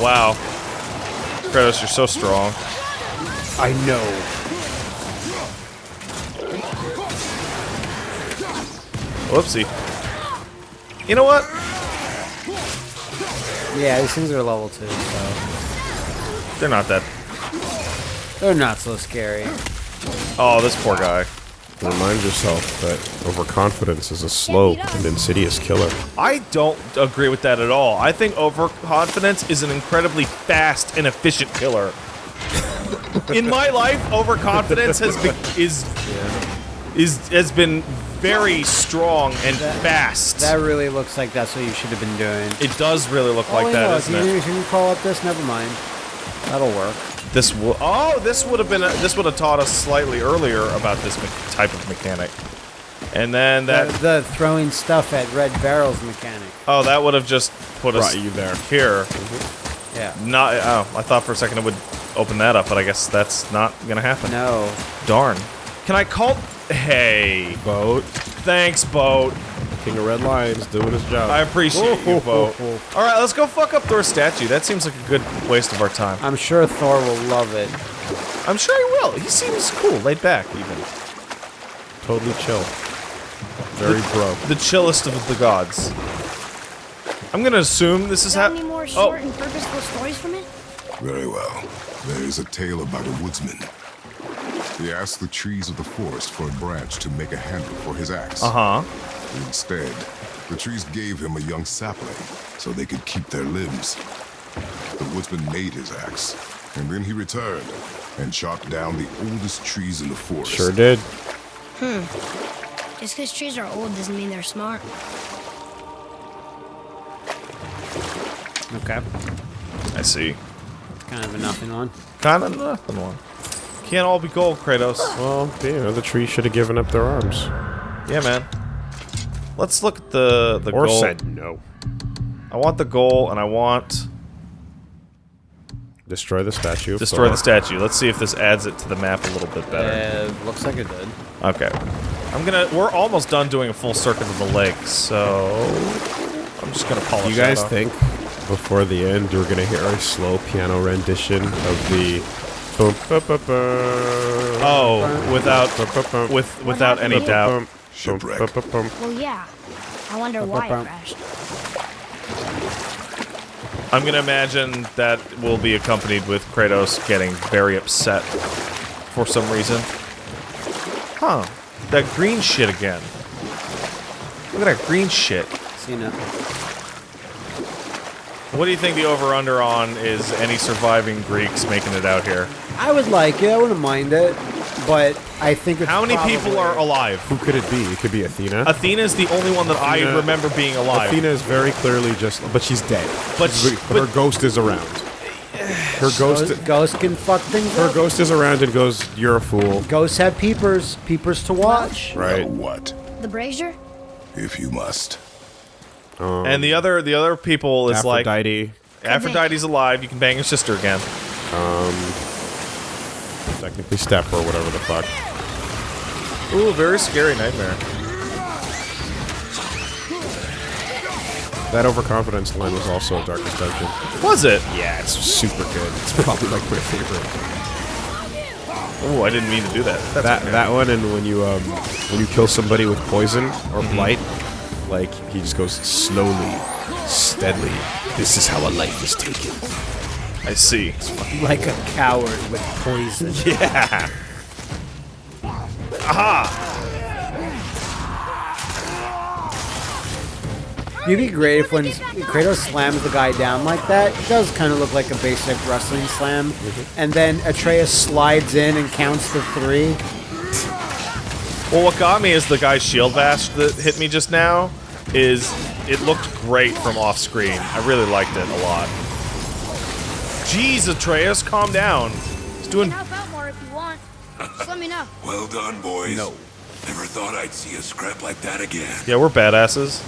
Wow. Kratos, you're so strong. I know. Whoopsie. You know what? Yeah, these things are level two, so They're not that. they're not so scary. Oh, this poor guy. Remind yourself that overconfidence is a slow and insidious killer. I don't agree with that at all. I think overconfidence is an incredibly fast and efficient killer. In my life, overconfidence has been is is has been very strong and fast. That really looks like that's what you should have been doing. it does really look like oh, that, yeah, doesn't if you, it? if you call up this, never mind. That'll work. This will. Oh, this would have been. A, this would have taught us slightly earlier about this me- type of mechanic. And then that. the, the throwing stuff at red barrels mechanic. oh, that would have just put us Brought you there. here. Mm-hmm. Yeah. Not. Oh, I thought for a second it would open that up, but I guess that's not gonna happen. No. Darn. Can I call? Hey, Boat, thanks, boat. King of Red Lions, doing his job. I appreciate you, boat. All right, let's go fuck up Thor's statue. That seems like a good waste of our time. I'm sure Thor will love it. I'm sure he will. He seems cool, laid back, even. Totally chill. Very bro. The chillest of the gods. I'm gonna assume this is Got how. any more Oh, short and purposeful stories from it? Very well. There is a tale about a woodsman. He asked the trees of the forest for a branch to make a handle for his axe. uh huh. Instead, the trees gave him a young sapling so they could keep their limbs. The woodsman made his axe, and then he returned and chopped down the oldest trees in the forest. Sure did. Hmm. Just because trees are old doesn't mean they're smart. Okay. I see. Kind of a nothing one. Kind of nothing one. Can't all be gold, Kratos. Well, you know, the tree should have given up their arms. Yeah, man. Let's look at the the Or goal. said no. I want the goal, and I want Destroy the statue. of destroy Thor. the statue. Let's see if this adds it to the map a little bit better. Uh, looks like it did. Okay. I'm gonna. We're almost done doing a full circuit of the lake, so I'm just gonna polish. Do you guys off. think before the end you're gonna hear a slow piano rendition of the Oh, without with without any doubt. Bum, Shipwreck. bum, ba, ba, bum. Well, yeah. I wonder why it Ba-ba-bum. crashed. I'm gonna imagine that will be accompanied with Kratos getting very upset for some reason. Huh. That green shit again. Look at that green shit. Seen it. What do you think the over-under on is any surviving Greeks making it out here? I would like it. I wouldn't mind it, but I think it's How many people are alive? Who could it be? It could be Athena. Athena is the only one that I remember being alive. Athena is very clearly just, but she's dead. But She's- sh- her ghost is around. Her ghost, Ghosts, ghosts can fuck things her up. ghost is around and goes, "You're a fool." Ghosts have peepers. Peepers to watch. Right. Well, what? The brazier? If you must. Um, and the other the other people is like Aphrodite, Aphrodite's alive. You can bang your sister again. Um, technically Step or whatever the fuck. Ooh, very scary nightmare. That overconfidence line was also a Darkest Dungeon. Was it? Yeah, it's super good. It's probably like my favorite. Oh, I didn't mean to do that. That's That okay. that one and when you um when you kill somebody with poison or Mm-hmm. blight, like he just goes slowly, steadily. This is how a life is taken. I see. Like a coward with poison. Yeah. Aha! It'd be great if when Kratos slams the guy down like that, it does kind of look like a basic wrestling slam. Mm-hmm. And then Atreus slides in and counts to three. Well, what got me is the guy's shield bash that hit me just now. Is it looked great from off screen. I really liked it a lot. Jeez, Atreus, calm down. He's You doing. can help out more if you want. Just let me know. Well done, boys. No. Never thought I'd see a scrap like that again. Yeah, we're badasses.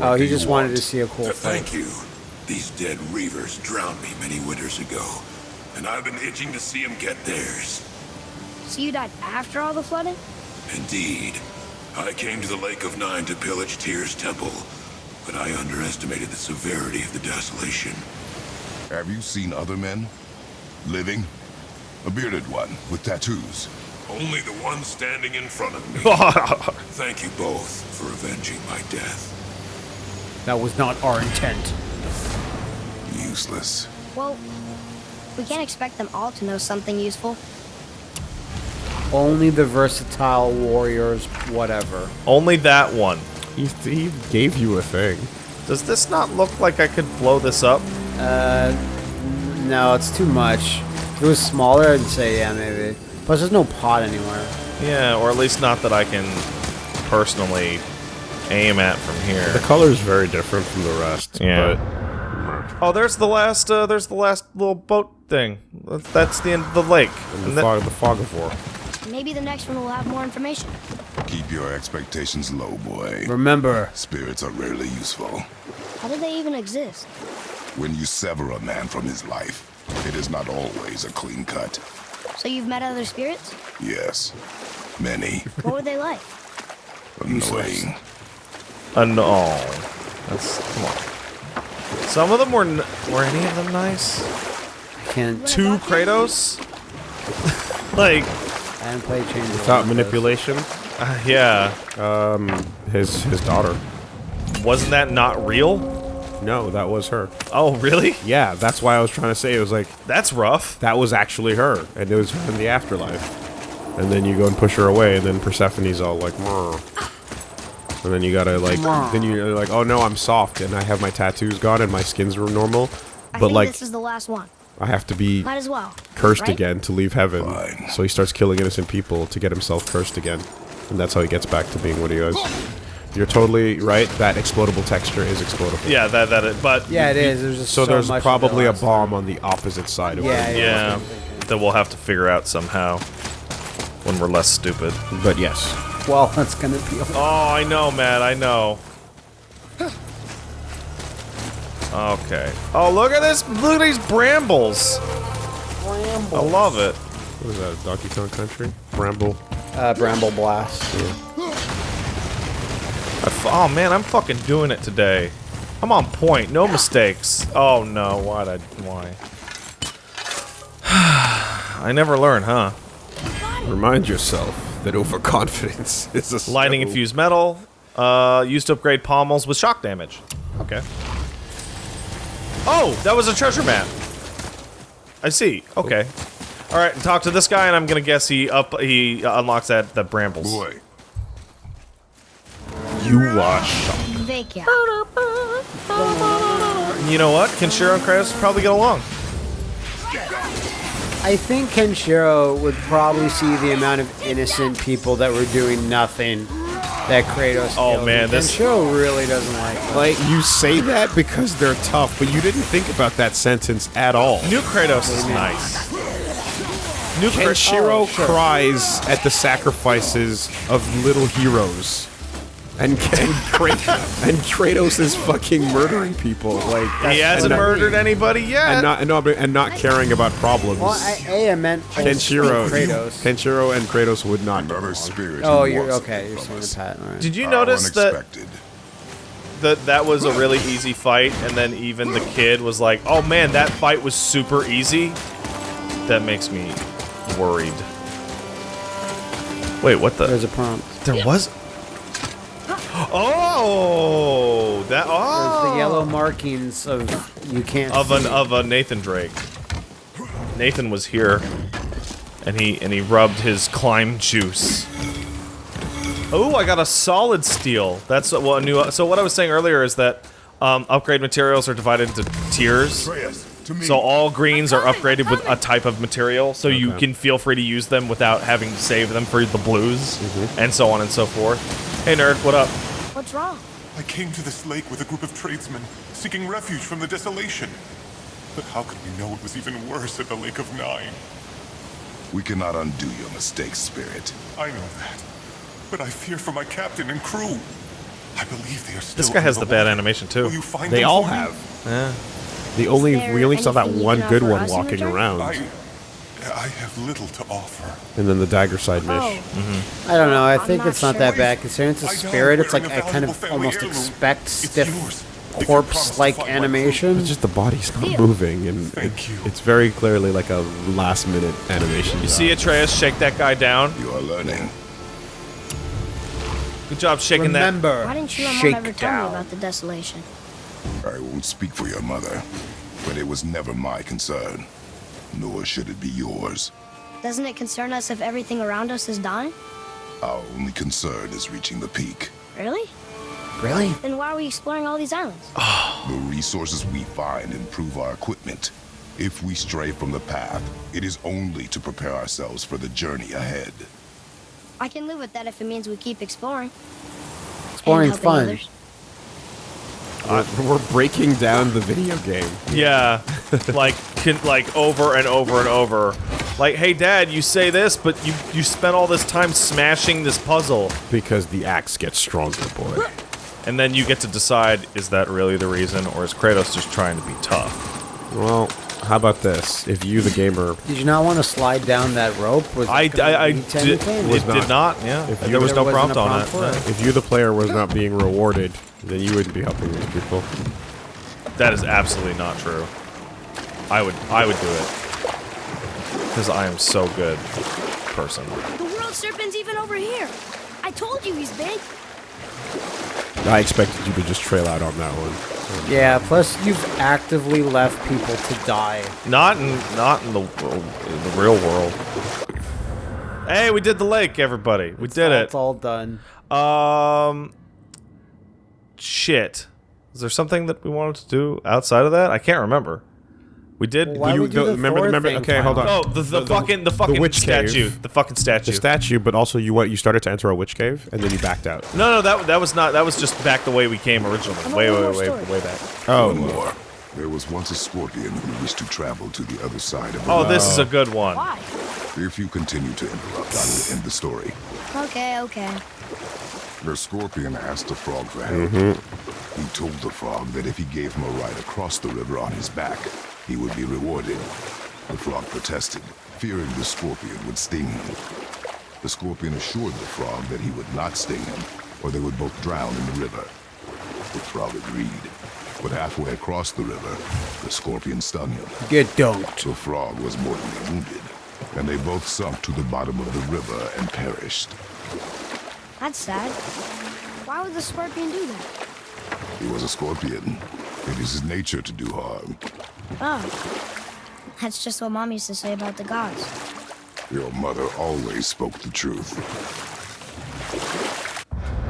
Oh, he do you just wanted want? to see a cool Uh, fight. Thank you. These dead reavers drowned me many winters ago, and I've been itching to see them get theirs. So you died after all the flooding? Indeed. I came to the Lake of Nine to pillage Tyr's temple, but I underestimated the severity of the desolation. Have you seen other men? Living? A bearded one with tattoos. Only the one standing in front of me. Thank you both for avenging my death. That was not our intent. Useless. Well, we can't expect them all to know something useful. Only the versatile warriors, whatever. Only that one. He, he gave you a thing. Does this not look like I could blow this up? Uh, no, it's too much. If it was smaller, I'd say yeah, maybe. Plus, there's no pot anywhere. Yeah, or at least not that I can personally aim at from here. The here. color's very different from the rest. Yeah. But Oh, there's the last. Uh, there's the last little boat thing. That's the end of the lake. and And the, fog, the fog of war. Maybe the next one will have more information. Keep your expectations low, boy. Remember, Spirits are rarely useful. How do they even exist? When you sever a man from his life, it is not always a clean cut. So you've met other spirits? Yes, many. What were they like? Annoying. No. Oh, that's come on. Some of them were. N were any of them nice? I can't. Two Kratos. like, I haven't played Chains Without manipulation, uh, yeah. his his daughter. Wasn't that not real? No, that was her. Oh, really? Yeah, that's why I was trying to say it was like That's rough. that was actually her, and it was her in the afterlife. And then you go and push her away, and then Persephone's all like, "Mrr." and then you gotta like, then you're like, oh no, I'm soft, and I have my tattoos gone, and my skin's normal, I but think like this is the last one. I have to be Might as well. cursed right? again to leave heaven. Fine. So he starts killing innocent people to get himself cursed again, and that's how he gets back to being what he was. You're totally right. That explodable texture is explodable. Yeah, that that. But Yeah, it is. There's just So, so, there's much probably a bomb on the opposite side of Yeah, it. yeah. yeah, that's what I'm thinking. that we'll have to figure out somehow when we're less stupid. But yes, Well, that's gonna be. Oh, I know, Matt. I know. Okay. Oh, look at this! Look at these brambles. I love it. what is that? Donkey Kong Country? Bramble. Uh, Bramble Blast. I f- oh man, I'm fucking doing it today. I'm on point. No mistakes. Oh no, why'd I? Why? I never learn, huh? Remind yourself that overconfidence is a Lightning skill. infused metal. Uh, used to upgrade pommels with shock damage. Okay. Oh, that was a treasure map. I see. Okay. All right, talk to this guy, and I'm gonna guess he up he uh, unlocks that the brambles. Boy, You wash. Vacant. You know what? Kenshiro and Kratos probably get along. I think Kenshiro would probably see the amount of innocent people that were doing nothing that Kratos. Oh, killed. man, And this- Kenshiro really doesn't like. Them. Like you say that because they're tough, but you didn't think about that sentence at all. New Kratos is nice. New Kratos. Kenshiro Oh, sure. cries at the sacrifices of little heroes. And, and, Kratos, and Kratos is fucking murdering people. Like He hasn't not- murdered anybody yet. and not and, no, but- and not caring about problems. Well, I, A, I meant Kenshiro, Kratos. Kenshiro and Kratos would not. another along. spirit. Oh, you're okay. You're from saying the Pat. All right. Did you How notice that, that that was a really easy fight, and then even the kid was like, "Oh man, that fight was super easy." That makes me worried. Wait, what the? There's a prompt. There was. Oh, that. There's Oh, the yellow markings of you can't of an see. of a Nathan Drake. Nathan was here, and he and he rubbed his climb juice. Oh, I got a solid steel. That's what a new. So what I was saying earlier is that um, upgrade materials are divided into tiers. Atreus, to me. So all greens are upgraded with a type of material, so you can feel free to use them without having to save them for the blues, and so on and so forth. Hey nerd, what up? What's wrong? I came to this lake with a group of tradesmen, seeking refuge from the desolation. But how could we know it was even worse at the Lake of Nine? we cannot undo your mistakes, spirit. I know that. But I fear for my captain and crew. I believe they are still This guy has the underwater. bad animation too. Will you find They all for me? have. The only we only saw that one good one walking around, I, I have little to offer. and then the dagger side mish. Oh, mm-hmm. I don't know. I think not it's not sure. that bad considering it's a spirit. It's like I kind of almost heirloom. expect stiff yours, If you promise to corpse-like animation. It's just the body's not Theo. moving, and Thank you. it's very clearly like a last minute animation. You see Atreus shake that guy down. You are learning. Good job shaking that. Remember, Why didn't you and shake ever tell down. me about the desolation? I won't speak for your mother, but it was never my concern. Nor should it be yours. Doesn't it concern us if everything around us is dying? Our only concern is reaching the peak. Really? Really? Then why are we exploring all these islands? Ah. The resources we find improve our equipment. If we stray from the path, it is only to prepare ourselves for the journey ahead. I can live with that if it means we keep exploring. Exploring's and fun. others. We're, we're breaking down the video game Yeah, like can, like over and over and over. Like, hey, Dad, you say this, but you you spent all this time smashing this puzzle, because the axe gets stronger, boy. and then you get to decide: is that really the reason, or is Kratos just trying to be tough? Well, how about this? If you, the gamer, Did you not want to slide down that rope? Was I, that gonna I, I lead to did, anything? it not. did not. Yeah, If there you- was no There wasn't prompt a on prompt it. for no. it. if you, the player, was not being rewarded, then you wouldn't be helping these people. That is absolutely not true. I would I would do it because I am so good person. The world serpent's even over here. I told you he's big. I expected you to just trail out on that one. Yeah, plus you've actively left people to die. Not in not in the in the real world. Hey, we did the lake, everybody. We did It's it. all done. Um, shit. Is there something that we wanted to do outside of that? I can't remember. We did. Well, why you- would we the- the remember- remember- thing okay, hold on. oh, the, the, fucking the fucking witch cave. statue. The fucking statue. The statue, but also you what you started to enter a witch cave and then you backed out. no, no, that that was not. That was just back the way we came originally. Way, way, way, way, story. way back. Oh, One more. There was once a scorpion who wished to travel to the other side of the Oh, this is a good one. Why? If you continue to interrupt, I will end the story. Okay, okay. The scorpion asked the frog for help. Mm-hmm. He told the frog that if he gave him a ride across the river on his back, he would be rewarded. The frog protested, fearing the scorpion would sting him. The scorpion assured the frog that he would not sting him, or they would both drown in the river. The frog agreed, but halfway across the river, the scorpion stung him. Get don't. The frog was mortally wounded, and they both sunk to the bottom of the river and perished. That's sad. Why would the scorpion do that? He was a scorpion. It is his nature to do harm. Oh. That's just what Mom used to say about the gods. Your mother always spoke the truth.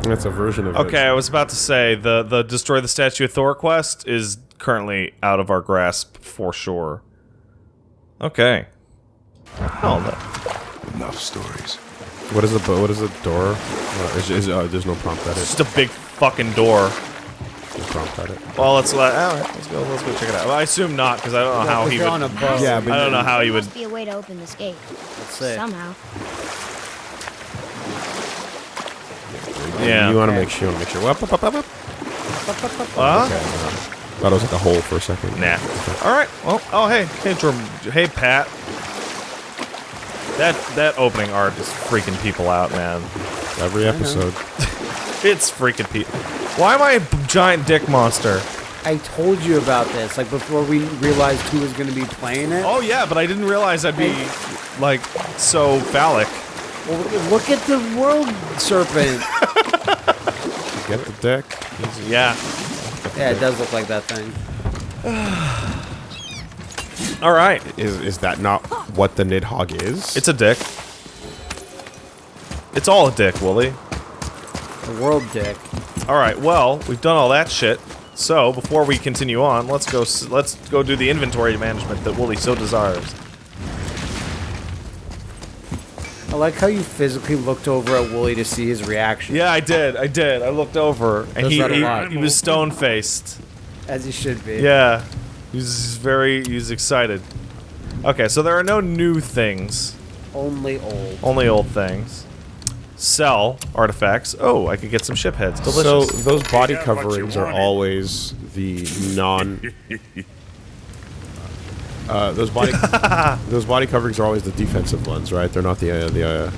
That's a version of Okay, it. I was about to say the the destroy the statue of Thor quest is currently out of our grasp for sure. Okay. Oh, no. Enough stories. What is a what is a door? Uh, is, is, uh, there's no prompt at it. just a big fucking door. Well, let's let. All right, let's go. Let's go check it out. Well, I assume not because I don't know how he would. on a boat. Yeah, but I don't know how he would. be a way to open this gate. That's it. Somehow. Yeah. You want to make sure. You want to make sure. Up, up, up, up, up. Huh? Okay. uh, thought it was like a hole for a second. Nah. All right. Well. Oh, hey, hey, Hey, Pat. That that opening art is freaking people out, man. Every episode. It's freaking people. Why am I a giant dick monster? I told you about this, like before we realized who was going to be playing it. Oh yeah, but I didn't realize I'd be like so phallic. Well, look at the world serpent. Get the deck. Yeah. yeah, it does look like that thing. All right. Is is that not what the Nidhogg is? It's a dick. It's all a dick, Woolie. The world dick. All right. Well, we've done all that shit. So before we continue on, let's go. Let's go do the inventory management that Woolie so desires. I like how you physically looked over at Woolie to see his reaction. Yeah, I did. I did. I looked over, and he he, he was stone faced. As he should be. Yeah, he was very. He was excited. Okay, so there are no new things, Only old. only old things. Sell artifacts. Oh, I could get some ship heads. So those body got what you coverings are always the non. Uh, those body those body coverings are always the defensive ones, right? They're not the uh, the. Uh,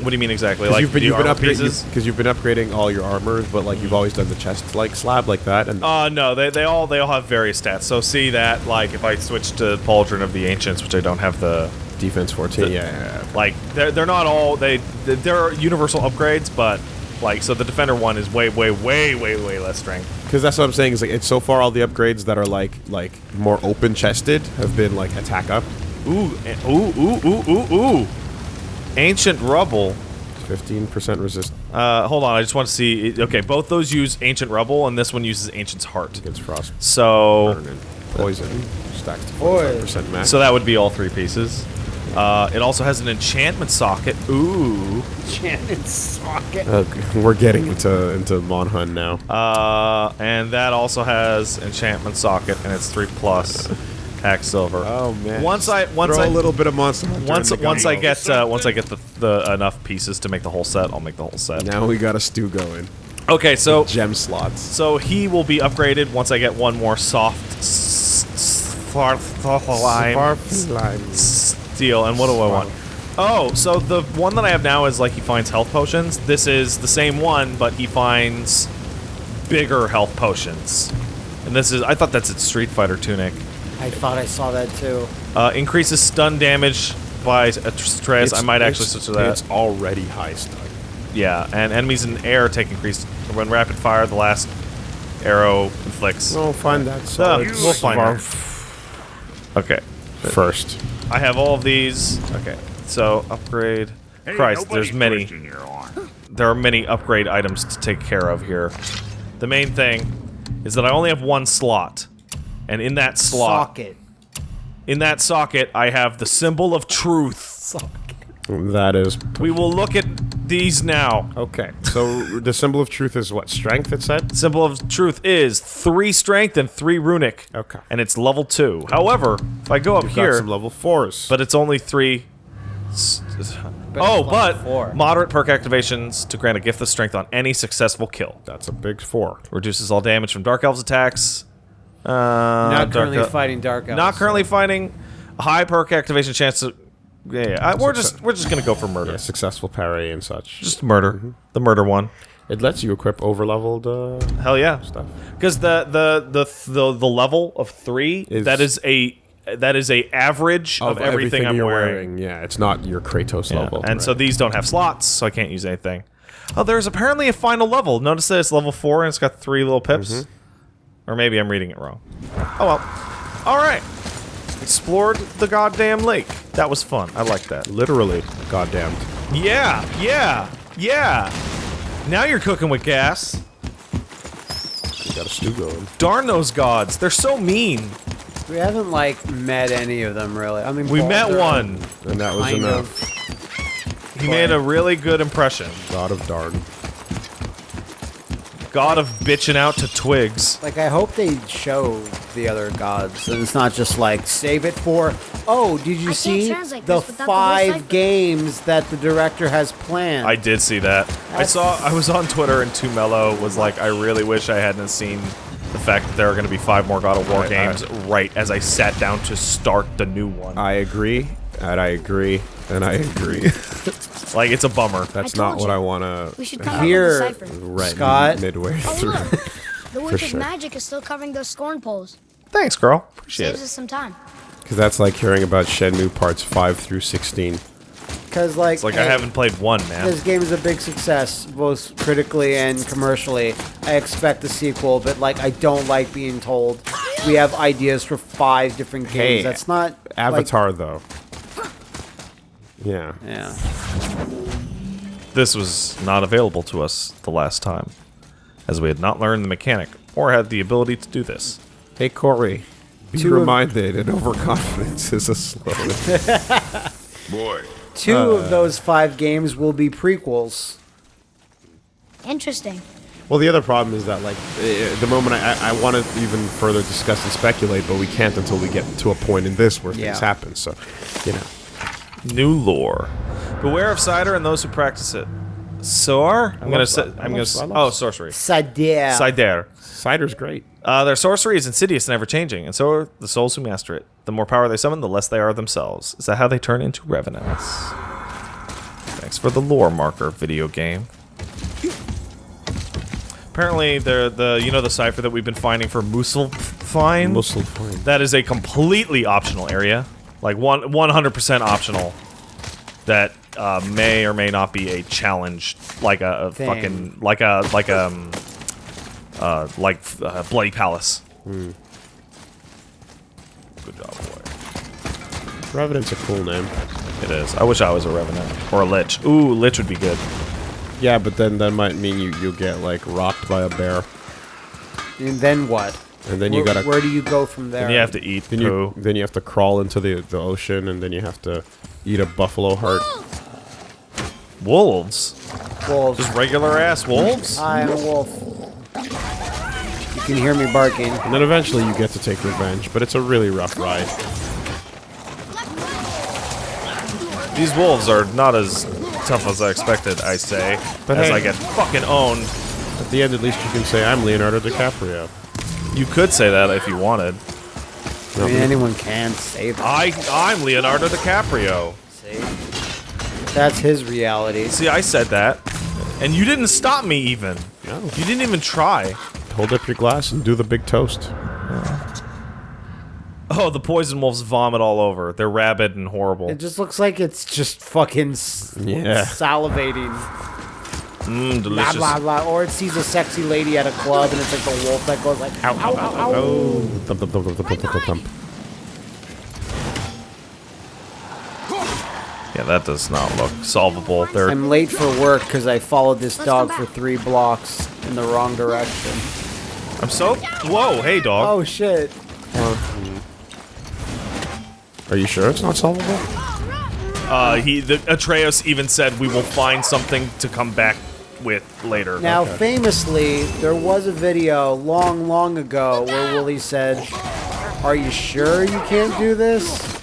What do you mean exactly? Like you've been you've been upgrading because you've been upgrading all your armors, but like you've always done the chest like slab like that, and Uh, no, they, they all they all have various stats. So see that like if I switch to Pauldron of the Ancients, which I don't have the defense 14. the- yeah, yeah, yeah. like they're they're not all they they're universal upgrades, but like so the Defender one is way way way way way less strength. Because that's what I'm saying is like it's so far all the upgrades that are like like more open chested have been like attack up, Ooh eh, ooh ooh ooh ooh ooh. Ancient rubble. 15% resist Uh, hold on, I just want to see. Okay, both those use ancient rubble, and this one uses ancient's heart. against frost So burn poison. Stacks to 45% max. so that would be all three pieces. Uh, it also has an enchantment socket. Ooh. Enchantment socket. Okay, we're getting into into Monhun now. Uh, and that also has enchantment socket, and it's three plus hack silver. Oh, man. Once I once Throw I a little bit of monster. Hunter once once I get uh, once I get the, the enough pieces to make the whole set, I'll make the whole set. now we got a stew going. Okay, so Gem slots. so he will be upgraded once I get one more soft s- s- far- lime steel. And what do I want? Oh, so the one that I have now is like he finds health potions. This is the same one, but he finds bigger health potions. And this is I thought that's its Street Fighter tunic. I thought I saw that too. Uh, increases stun damage by a stress. I might actually switch to that. It's already high stun. Yeah, and enemies in air take increased when rapid fire. The last arrow inflicts. We'll find that Uh, we'll find far that. Okay, first. I have all of these. Okay, so upgrade. Christ, there's many. There are many upgrade items to take care of here. The main thing is that I only have one slot, and in that slot, Socket. in that socket, I have the symbol of truth. That is We will look at these now. okay. So the symbol of truth is what strength? It said. Symbol of truth is three strength and three runic. Okay. And it's level two. However, if I go up Got here, some level fours. but it's only three. s- s- But oh, but four. moderate perk activations to grant a gift of strength on any successful kill. that's a big four. Reduces all damage from dark elves attacks. Uh, Not currently El- fighting Dark Elves. Not currently fighting. High perk activation chance to. Yeah, yeah. I, we're just we're just gonna go for murder. Yeah, successful parry and such. Just murder. The murder one. It lets you equip over leveled uh, Hell yeah. stuff. Because the, the the the the level of three Is- that is a that is a average of, everything, I'm you're wearing. Yeah, it's not your Kratos Yeah, level. And so these don't have slots, so I can't use anything. Oh, there's apparently a final level. Notice that it's level four and it's got three little pips. Mm-hmm. Or maybe I'm reading it wrong. Oh well. All right. Explored the goddamn lake. That was fun. I like that. literally, goddamn. Yeah, yeah, yeah. Now you're cooking with gas. You got a stew going. Darn those gods. They're so mean. We haven't like met any of them really. I mean, We met one. And that was enough. of. He made a really good impression. God of Darn. God of bitching out to twigs. Like I hope they show the other gods, and it's not just like save it for. Oh, did you can't see the this without the five games that the director has planned? I did see that. I saw. I was on Twitter and Too Mellow was like, I really wish I hadn't seen the fact that there are going to be five more God of War I- I- games right as I sat down to start the new one. I agree, and I agree, and I agree. like it's a bummer. That's not told what. I want to. hear. should come Here- up with a cipher. Right, Scott. midway Oh, look. The Witch of sure. Magic is still covering those scorn poles. Thanks, girl. Appreciate Saves it. us some time. Because that's like hearing about Shenmue parts 5 through 16. because like, It's like I haven't played one, man. This game is a big success, both critically and commercially. I expect a sequel, but like I don't like being told we have ideas for five different games. Hey, That's not like- Avatar, though. Yeah. yeah. This was not available to us the last time, as we had not learned the mechanic or had the ability to do this. Hey, Corey. Be Two reminded, and overconfidence is a slow. Boy, Two Uh. of those five games will be prequels. Interesting. well, the other problem is that, like, eh, the moment I, I, I want to even further discuss and speculate, but we can't until we get to a point in this where Yeah. things happen. So, you know. New lore. Beware of cider and those who practice it. Soar? I'm gonna say. I I'm gonna. I s- Oh, sorcery. Cider. Cider. Cider's great. Uh, their sorcery is insidious and ever changing, and so are the souls who master it. The more power they summon, the less they are themselves. Is that how they turn into revenants? Thanks for the lore marker, video game. Apparently, the the you know the cipher that we've been finding for Muspelheim. Muscle fine. That is a completely optional area, like one 100% optional. That uh, may or may not be a challenge, like a, a fucking like a like a um, uh, like uh, bloody palace. Hmm. Good job, boy. Revenant's a cool name. It is. I wish I was a revenant or a lich. Ooh, lich would be good. Yeah, but then that might mean you you'll get like rocked by a bear, And then what? And then you where, gotta Where do you go from there? And you have to eat then poo. you then you have to crawl into the the ocean, and then you have to eat a buffalo heart. Wolves, Wolves. just regular ass wolves. I am a wolf. You can hear me barking. And then eventually you get to take revenge, but it's a really rough ride. These wolves are not as tough as I expected. I say, But as hey- I get fucking owned. At the end, at least you can say, I'm Leonardo DiCaprio. You could say that if you wanted. I mean, anyone can say that. I I'm Leonardo DiCaprio. See? That's his reality. See, I said that, and you didn't stop me even. No. You didn't even try. Hold up your glass and do the big toast. Oh, the poison wolves vomit all over. They're rabid and horrible. It just looks like it's just fucking Yeah. salivating. Mmm, Blah, delicious. blah, blah. Or it sees a sexy lady at a club and it's like the wolf that goes like, ow, ow, ow, ow. Oh, thump, thump, thump, thump, thump, thump, thump. Yeah, that does not look solvable. They're I'm late for work because I followed this dog for three blocks in the wrong direction. I'm so. Whoa, hey dog. Oh shit. Are you sure it's not solvable? Uh, he the Atreus even said we will find something to come back with later. Now, famously, there was a video long, long ago where Willie said, Are you sure you can't do this?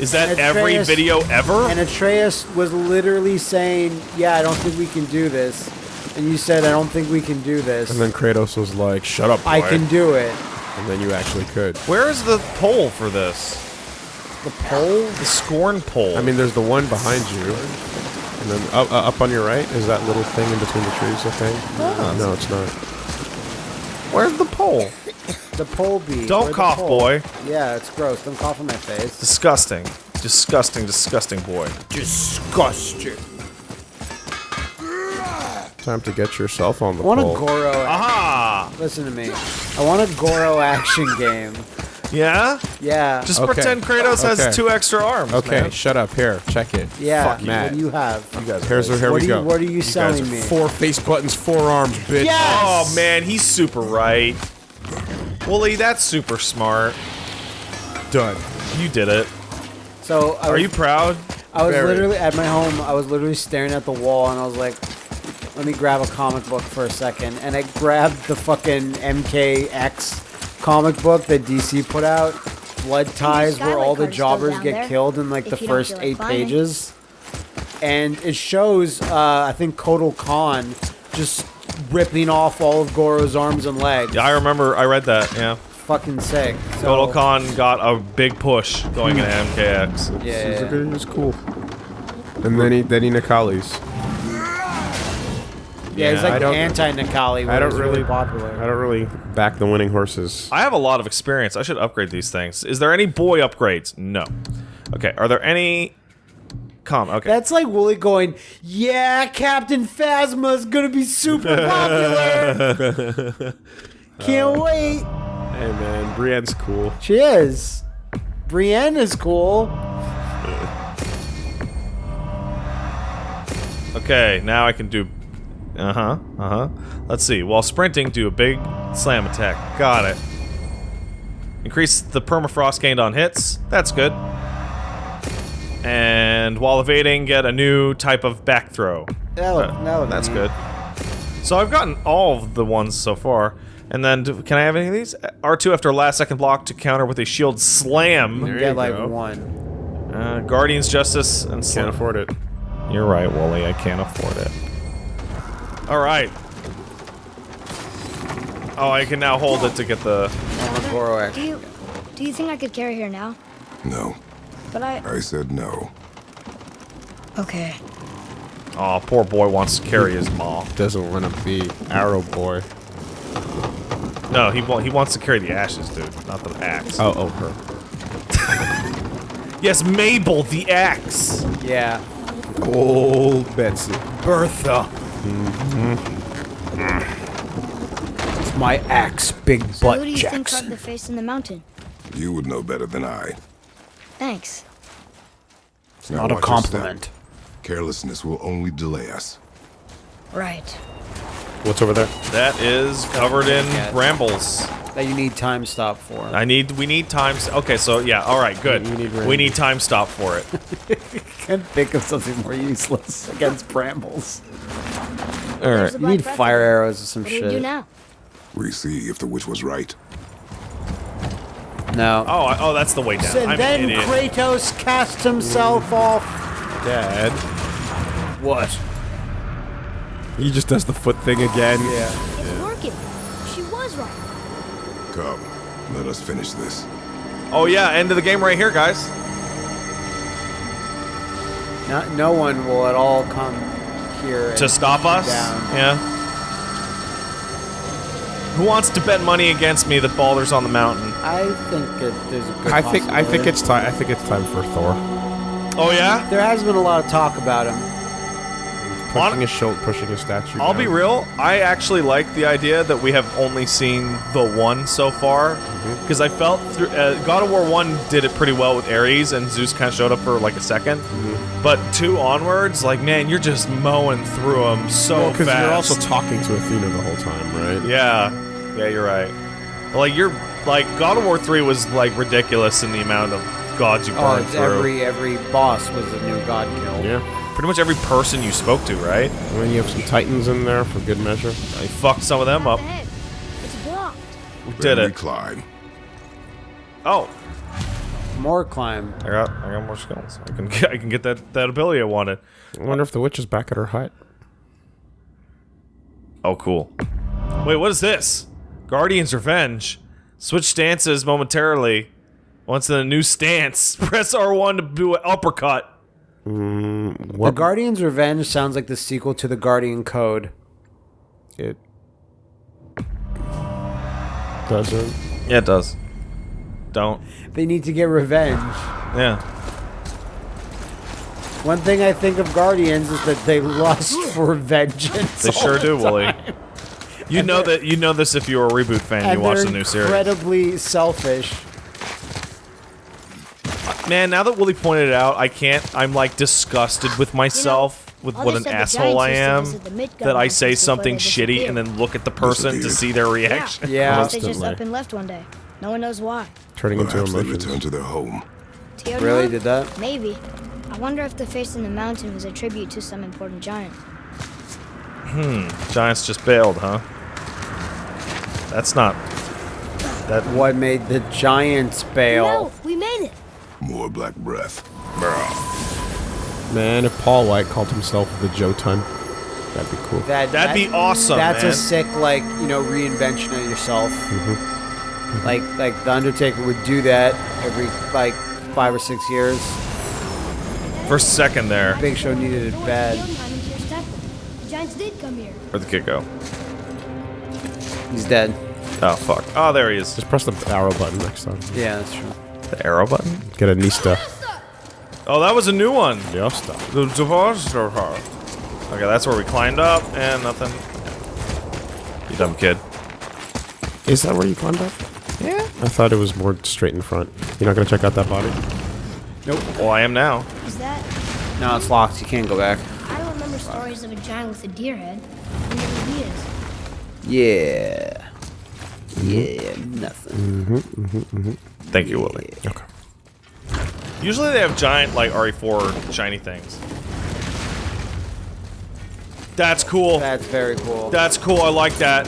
is that every video ever? And Atreus was literally saying, Yeah, I don't think we can do this. And you said, I don't think we can do this. And then Kratos was like, shut up, boy. I can do it. And then you actually could. Where is the pole for this? The pole? The scorn pole. I mean, there's the one behind you. And then up, uh, up on your right is that little thing in between the trees, I think. No, it's not. where's the pole? The pole bee. Don't Where'd cough, boy. Yeah, it's gross. Don't cough in my face. Disgusting. Disgusting, disgusting boy. Disgusting. Time to get yourself on the I want a. Goro. Aha! Listen to me. I want a Goro action game. Yeah? Yeah. Just Okay. pretend Kratos Okay. has two extra arms. Okay, man. shut up. Here, check it. yeah. Fuck what Matt. do you have? you Here's here what we are go. You, what are you guys selling are me? Four face buttons, four arms, bitch. Yes! Oh man, he's super right. Woolie, that's super smart. Done. You did it. So I Are was, you proud? I was Very. literally at my home. I was literally staring at the wall, and I was like, "Let me grab a comic book for a second. And I grabbed the fucking MKX comic book that DC put out. Blood ties, where all the jobbers get there, killed in like if the first like eight climbing. pages. And it shows, uh, I think, Kotal Khan just ripping off all of Goro's arms and legs. Yeah, I remember. I read that. Yeah. Fucking sick. So, Kotal Khan got a big push going into MKX. Yeah. It's, it's cool. And then he then he Nikali's. Yeah, he's Yeah, I like don't- anti-Nikali. I don't really really popular. I don't really back the winning horses. I have a lot of experience. I should upgrade these things. Is there any boy upgrades? No. Okay. Are there any? Come. Okay. That's like Woolie going, "Yeah, Captain Phasma's gonna be super popular. Can't oh. wait." Hey man, Brienne's cool. She is. Brienne is cool. Okay, now I can do. Uh huh. Uh huh. Let's see. While sprinting, do a big slam attack. Got it. Increase the permafrost gained on hits. That's good. And while evading, get a new type of back throw. That look, Uh, that look That's neat. good. So I've gotten all of the ones so far. And then, do, can I have any of these? R2 after last second block to counter with a shield slam. You There get you like go. one. Uh, Guardian's Justice and Can't afford it. You're right, Woolie. I can't afford it. All right. Oh, I can now hold it to get the. Goro Do you do you think I could carry her now? No, But I I said no. okay. Oh, poor boy wants to carry his maw. Doesn't want to be Arrow Boy. No, he wa- he wants to carry the ashes, dude, not the axe. Oh, oh, her. Yes, Mabel, the axe. Yeah. Old Betsy. Bertha. It's my axe, big So butt who do you think Jackson. carved the face in the mountain? You would know better than I. Thanks. It's Not a compliment. Carelessness will only delay us. Right. What's over there? That is covered in brambles. That you need time stop for. I need. We need time. s- Okay, so yeah. All right, good. We need we need time stop for it. can't think of something more useless against brambles. All There's You need fire arrows or some What do we shit. do now? We see if the witch was right. No. Oh, oh, that's the way down. and I'm then an idiot. Kratos cast himself off. Dad. What? He just does the foot thing again. Yeah. It's working. She was right. Come, let us finish this. Oh yeah, end of the game right here, guys. Not, no one will at all come here To and stop us. down. Yeah. Who wants to bet money against me that Baldur's on the mountain? I think it, there's a good I think I think it's time. I think it's time for Thor Oh yeah. There has been a lot of talk about him. Pushing On- his shoulder, pushing his statue. I'll be real. I actually like the idea that we have only seen the one so far, Mm-hmm. because I felt through uh, God of War One did it pretty well with Ares, and Zeus kind of showed up for like a 2nd Mm-hmm. But two onwards, like man, you're just mowing through them so because fast. you're also talking to Athena the whole time, right? yeah, yeah, you're right. Like you're like God of War Three was like ridiculous in the amount of gods you Oh, burned it's through. every every boss was a new god kill. Yeah. Pretty much every person you spoke to, right? And then you have some Titans in there for good measure. I fucked some of them up. It's blocked. We did Then we it. climb. Oh, More climb. I got I got more skills. I can I can get that that ability I wanted. I wonder if the witch is back at her hut. Oh, cool. Wait, what is this? Guardian's Revenge. Switch stances momentarily. Once in a new stance, press R1 to do an uppercut. Mm, the What Guardian's Revenge sounds like the sequel to the Guardian Code. it doesn't. Yeah, it does. Don't. They need to get revenge. Yeah. One thing I think of Guardians is that they lust for vengeance. They all sure the do, Woolie. time. You know that you know this if you're a reboot fan and And you watch they're the new series. incredibly selfish. Man, now that Woolie pointed it out, I can't. I'm like disgusted with myself with all what an asshole I am. that the Midgard That I say something shitty and then look at the person to see their reaction. Yeah. Unless they just up and left one day. No one knows why. Turning into Perhaps they emotions. return to their home. Tear Really did that? Maybe. I wonder if the face in the mountain was a tribute to some important giant. Hmm. Giants just bailed, huh? That's not. That What made the giants bail? No, we made it. More black breath. Man, if Paul White called himself the Jotun, that'd be cool. That, That'd be awesome, That's man. a sick, like you know, reinvention of yourself. Mm-hmm. Mm-hmm. Like, like the Undertaker would do that every like five or six years. for a second there. Big Show needed it bad. on, time into your step. The giants did come here. Where'd the kid go? He's dead. Oh fuck. Oh, there he is. Just press the arrow button next time. Yeah, that's true. The arrow button. Get a Nista. Oh, that was a new one. Nista. The Zavar- Okay, that's where we climbed up and nothing. You dumb kid. Is that where you climbed up? Yeah. I thought it was more straight in front. You're not gonna check out that body? Nope. Well, I am now. Is that? No, it's locked. You can't go back. I don't remember stories of a giant with a deer head. I wonder who he is. Yeah. Yeah, nothing. Mm-hmm, mm-hmm, mm-hmm. Thank you, Willie. Okay. Usually they have giant, like, RE4 shiny things. That's cool. That's very cool. That's cool. I like that.